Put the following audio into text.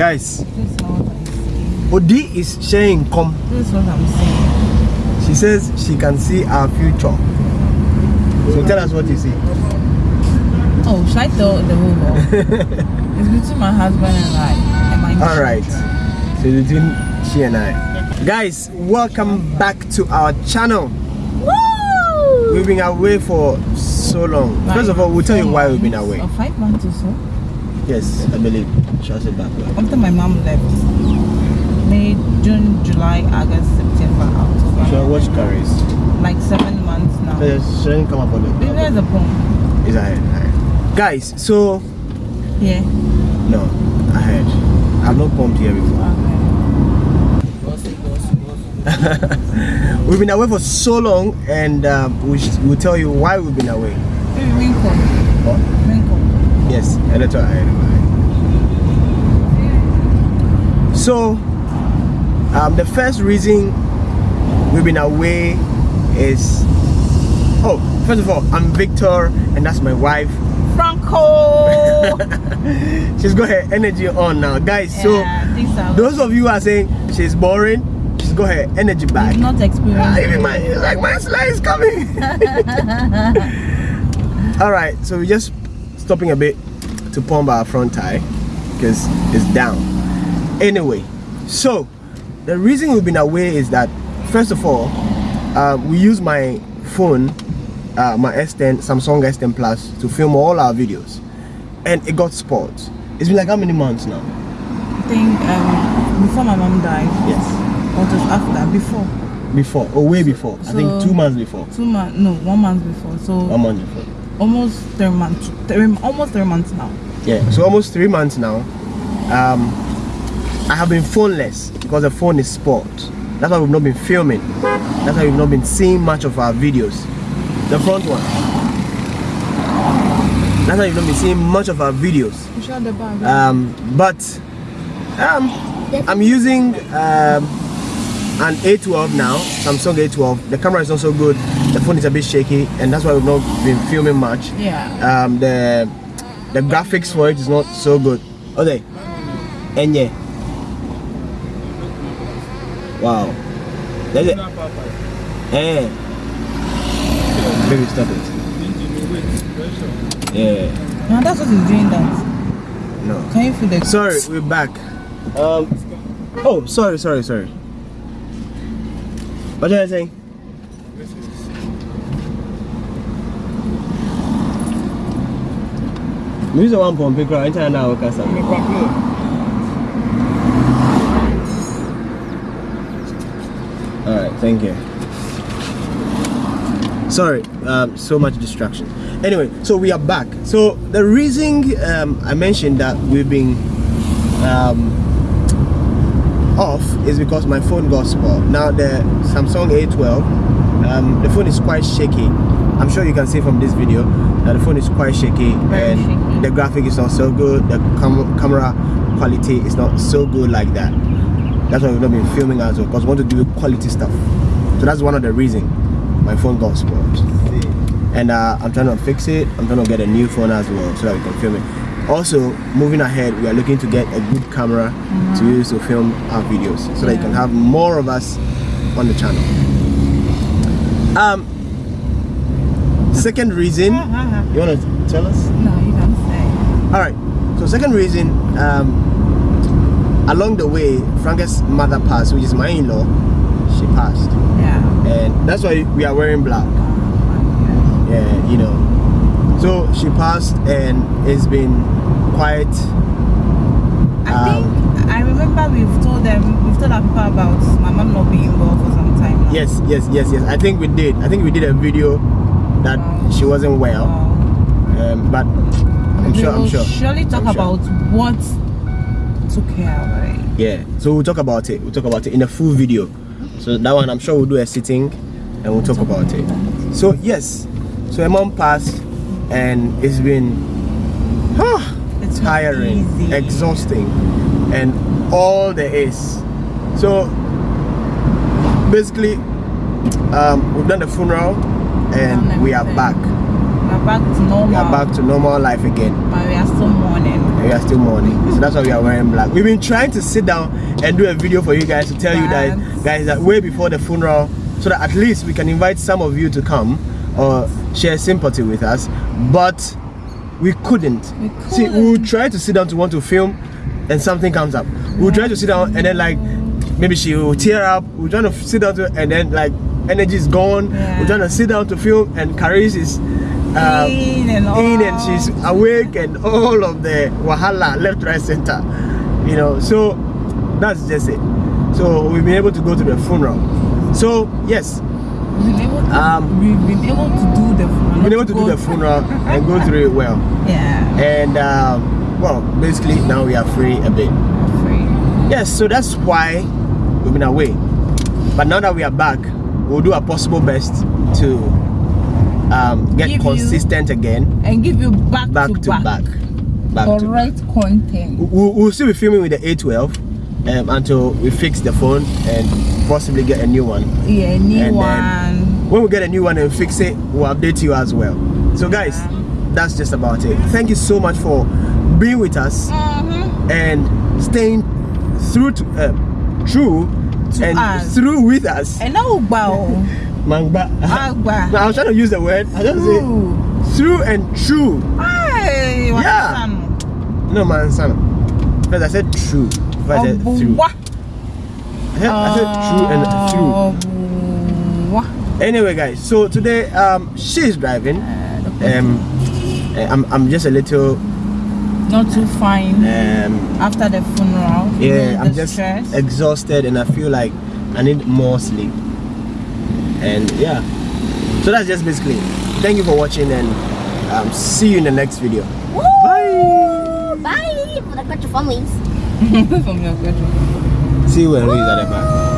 Guys, This is saying. Odi is sharing come. This is what I'm saying. She says she can see our future. So tell us what you see. Oh, should I tell the whole world? it's between my husband and I. And my All right. So between she and I. Guys, welcome back to our channel. Woo! We've been away for so long. First of all, we'll tell you why we've been away. Or five months or so. Yes, I believe. She I say back? After my mom left. May, June, July, August, September, October. Shall I watch Caris? Like seven months now. Yes, shouldn't come up on it. Maybe there's a pump. Is ahead. Guys, so Yeah. no, I ahead. I've not pumped here before. we've been away for so long, and um, we, we'll tell you why we've been away. Winkle. Yes, editor ahead. So, um, the first reason we've been away is oh, first of all, I'm Victor, and that's my wife. Franco! She's got her energy on now, guys. Yeah, so those of you who are saying she's boring, she's got her energy back. You've not Ah, experienced even it. my like my slide is coming. All right, so we're just stopping a bit to pump our front tire because it's down. Anyway, so the reason we've been away is that first of all, uh, we use my phone, uh, my S10, Samsung S10 Plus, to film all our videos, and it got spoiled. It's been like how many months now? I think um, before my mom died, Yes, or just after, before. before or way before. I think two months before. Two months, no, one month before. So One month before. Almost three months, three, almost three months now. yeah. So almost three months now um i have been phoneless because the phone is spoiled. That's why we've not been filming. That's why we've not been seeing much of our videos. The front one. That's why you've not been seeing much of our videos. You shot the bag. um but um i'm using um an a12 now samsung a12 the camera is not so good. The phone is a bit shaky and that's why we've not been filming much. Yeah. um the the graphics for it is not so good. Okay. And yeah wow that's it eh. Baby stop it. Yeah. Now that's what he's doing that. no. Can you feel the sorry we're back. Um oh sorry sorry sorry what are you saying Music one pump pick right now kasa. All right, thank you. Sorry, um, so much distraction. Anyway, so we are back. So the reason um, I mentioned that we've been um, off is because my phone got spoiled. Now the Samsung A12, um, the phone is quite shaky. I'm sure you can see from this video that the phone is quite shaky Very and shaky. the graphic is not so good. The cam camera quality is not so good like that. That's why we've not been filming as well because we want to do quality stuff. So that's one of the reasons my phone got spoiled. And uh, I'm trying to fix it. I'm trying to get a new phone as well so that we can film it. Also, moving ahead, we are looking to get a good camera to use to film our videos so that you can have more of us on the channel. Um, second reason, you want to tell us? No, you don't say. All right. So second reason, um, along the way, Franca's mother passed, which is my in-law. She passed, Yeah. and that's why we are wearing black. Yeah, you know. So she passed, and it's been quite. I Um, think I remember we've told them we've told our people about my mom not being well for some time now. Yes, yes, yes, yes. I think we did. I think we did a video that Wow. she wasn't well, Wow. um, but I'm we sure. I'm sure. surely talk I'm sure. about what took care of it. Yeah, so we'll talk about it. We'll talk about it in a full video. So that one, I'm sure we'll do a sitting and we'll talk about it. So yes, so her mom passed, and it's been ah, It's tiring, easy. exhausting, and all there is. So basically, um, we've done the funeral, and we are back. We're back to normal. We are back to normal life again. But we are still mourning. we are still mourning. So that's why we are wearing black. We've been trying to sit down and do a video for you guys to tell you that guys that way before the funeral, so that at least we can invite some of you to come or share sympathy with us. But we couldn't. We See, we will try to sit down to want to film, and something comes up. We'll try to sit down and then like maybe she will tear up. We're trying to sit down to and then like energy is gone. Yeah. We're trying to sit down to film and Caris is um, In and in and she's awake and all of the wahala left, right, center. You know, so that's just it. So we've been able to go to the funeral. So yes, We've been able to, Um, we've been able to do the funeral. we've been able to do the funeral and go through it well. Yeah. And um, well, basically now we are free a bit. Free. Yes, so that's why we've been away. But now that we are back, we'll do our possible best to um, get Give consistent again, And give you back, back to, back. back, back to back. Correct content. We'll, we'll still be filming with the A12 um, until we fix the phone and possibly get a new one. Yeah, new And one. When we get a new one and fix it, we'll update you as well. So guys, that's just about it. Thank you so much for being with us Mhm. and staying through to uh, true To and us. through with us. And now, bow. Mangba. Agba. I was trying to use the word. I just say through and true. Hey, Yeah. No man, son. First I said true. First I said through. Obuwa. I said, I said true and through. Anyway, guys. So today, um, she's driving. Um, uh, I'm, I'm just a little. Not too fine Um, after the funeral. yeah, I'm just stress. exhausted and I feel like I need more sleep. And yeah, so that's just basically. it. Thank you for watching and um, see you in the next video. Bye. Bye for the Crutch families. From your bedroom. See you when Louis is at the back.